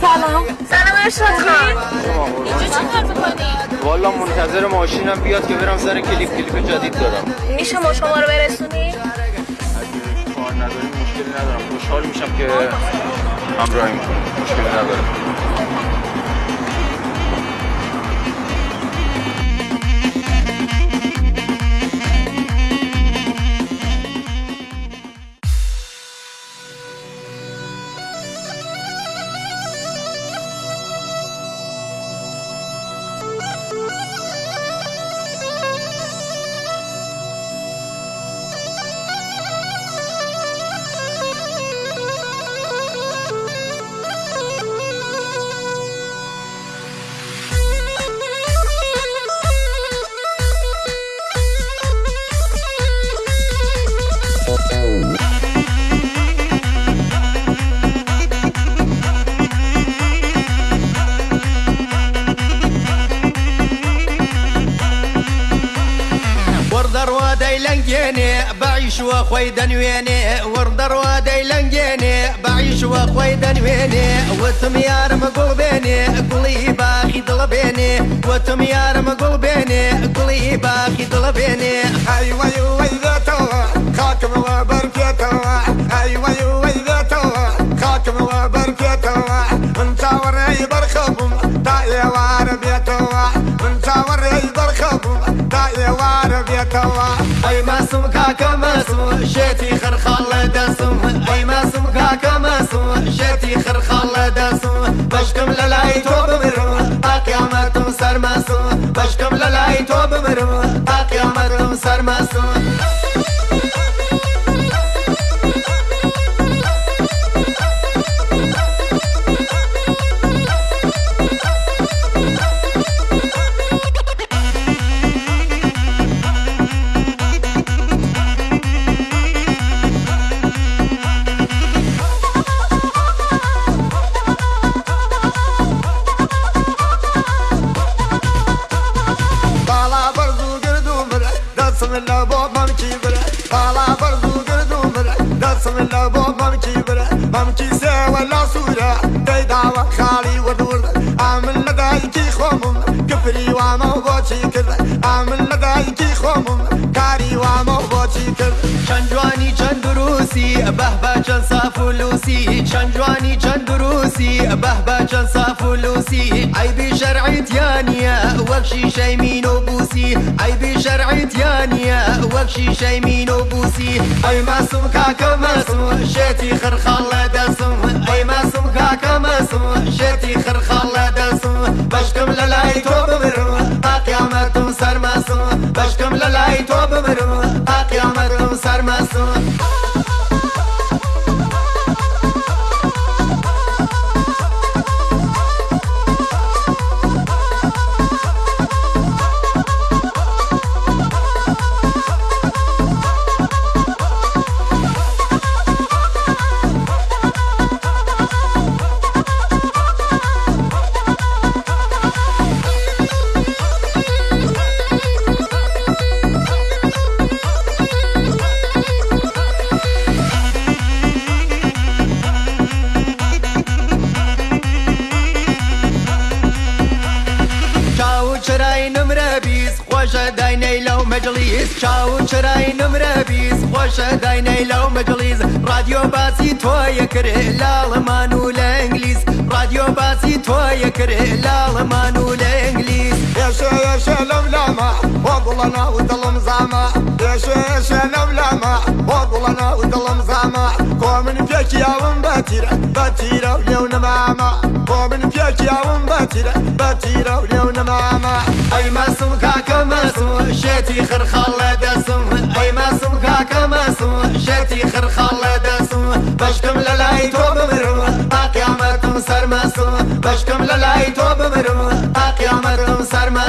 سلام. سلام ارشاد خان اینجا چی کار می‌کنی؟ والا منتظر ماشینم بیاد که برم سر کلیپ کلیپ جدید دارم. میشه ما شما رو برسونی؟ نداریم مشکلی ندارم. خوشحال میشم که همراهی مشکلی ندارم. دەیلەنگێنێ باعیشوە خۆی دەنوێنێ وەردەڕوا دەیلەنگێنێ باعیشوە خۆی دەنوێنێ وتم یارمە گوڵ بێنێ گوڵی باخی دڵ بێنێ وتم یارمە گوڵ بێنێ گوڵی باخی دڵ بێنێ ئەی وەی وەیدێتەوە خاکمەوە بەرپێتەوە ئەی وەی وەیدێتەوە خاکمەوە بەرپێتەوە من چاوەڕێی بەرخەبووم تا ئێوارە بێتەوە من چاوەڕێی بەرخەبووم تا ئێوارە بێتەوە ئەی ماسم کاکە مەسم شێتی خەرخاڵ لە دەسم ئەی ماسم. کاکە مەسم شێتی خەرخاڵ لە دەسم بەشکم لە لای تۆ بمرم ئاقیامەتم سەرمەسم بەشکم لە لای تۆ بمرم ئاقیامەتم دەسم لە بۆ مەمکی برە باڵا بەرز و گردو برە دەسم لە بۆ مەمکی برە مەمکی سێوە لا سوورە دەیداوە خاڵی وردورد ئامن لە دایکی خۆمم کفری وامە و بۆچی کرد ئامن لە دایکی خۆمم کاری وامە و بۆچی کرد چەند جوانی چەند دروسی بەهبە چەند ساف و لوسی چەند جوانی چەند دروسی بەهبە چەند ساف و لوسی ئەیبی شەرعیتیانە وەک شیشەی مین و بوسی ئەیبی شەرعیتیانە وەک شیشەی مین و بوسی ئەی مەسم کاکە مەسم شێتی خرخاڵ لە دەسم ئەی مەسم کاکە مەسم شێتی خرخاڵ لە دەسم بەشکم لە لای تۆ بمرم ئاقیامەتم سەرمەسم بەشکم لە لای خۆشە داینەی لەو مەجلیس چاو چرای نمرە بیست خۆشە داینەی لەو مەجلیز رادیۆ باسی تۆیە کرێ لاڵەمان و لە ئەنگلیس رادیۆ باسی تۆیە کرێ لاڵەمان و لە ئەنگلیس ێشە ێشە لەم لامە بۆ گوڵەنا و دڵم زامە ێشە ێشە لەم لامە بۆ و دڵم زامە کۆ من پێکیاوم بەتیرە بەتیرە و لێو نەمامە کۆ من پێکیاوم بەتیرە بەتیرە و لێو نەمامە شتي خر خلدا سو اي ما كاكا ما شتي خر خلدا سو بشكم للاي تو بمرو تا سر ما بشكم للاي تو بمرو تا سر ما